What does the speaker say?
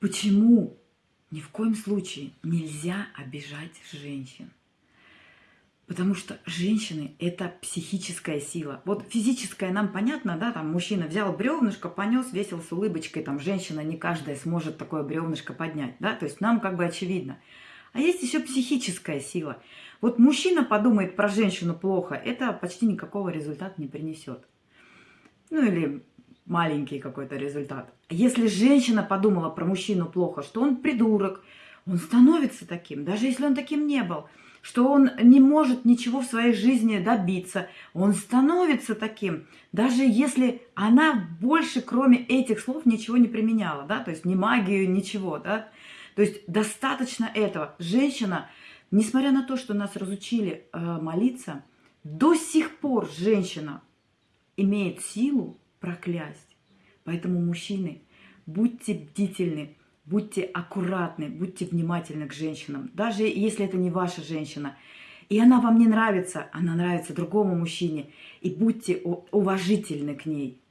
Почему ни в коем случае нельзя обижать женщин? Потому что женщины – это психическая сила. Вот физическая нам понятно, да, там мужчина взял бревнышко, понес, весил с улыбочкой, там женщина не каждая сможет такое бревнышко поднять, да, то есть нам как бы очевидно. А есть еще психическая сила. Вот мужчина подумает про женщину плохо, это почти никакого результата не принесет. Ну или маленький какой-то результат. Если женщина подумала про мужчину плохо, что он придурок, он становится таким, даже если он таким не был – что он не может ничего в своей жизни добиться. Он становится таким, даже если она больше, кроме этих слов, ничего не применяла, да, то есть ни магию, ничего, да. То есть достаточно этого. Женщина, несмотря на то, что нас разучили э, молиться, до сих пор женщина имеет силу проклясть. Поэтому, мужчины, будьте бдительны, Будьте аккуратны, будьте внимательны к женщинам, даже если это не ваша женщина. И она вам не нравится, она нравится другому мужчине. И будьте уважительны к ней.